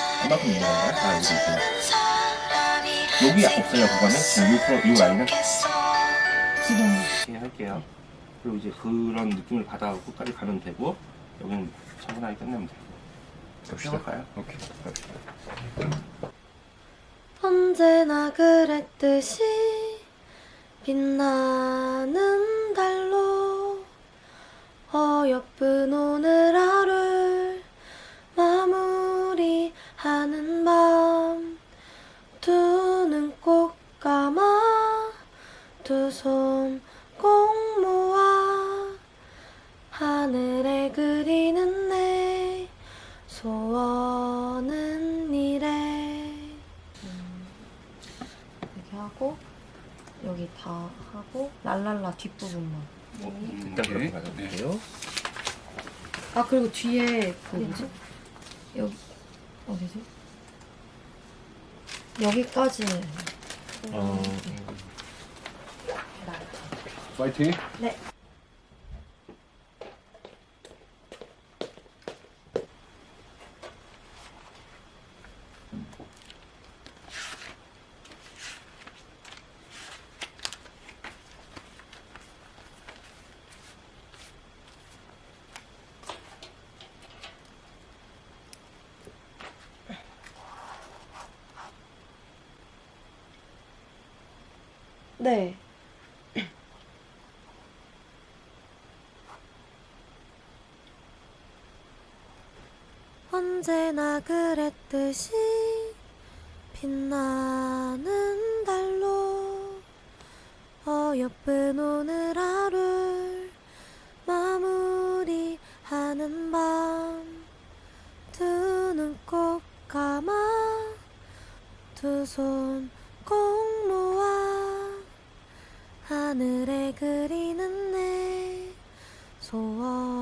건가요? 아 여기 있구나 여기 없어요 그거는? 지금 요, 프로- 요 라인은? 지금 이렇게 할게요 그리고 이제 그런 느낌을 받아가고 끝까지 가면 되고 여기는 차분하게 끝내면 돼요 시작할까요? 오케이. 언제나 그랬듯이 빛나는 달로 어여쁜 오늘 마무리 하는 밤 두 눈 꼭 감아 두 손 꼭 모아 하늘에 그리는 내 소원은 이래. 이렇게 하고 여기 다 하고 랄랄라 뒷부분만. 뭐, 일단 그렇게 가져볼게요 아 그리고 뒤에 그 뭐지? 여기 어디지? 여기까지 어, 파이팅. 네 네. 언제나 그랬듯이 빛나는 달로 어여쁜 오늘 하루를 마무리하는 밤 두 눈 꼭 감아 두 손 꼭 하늘에 그리는 내 소원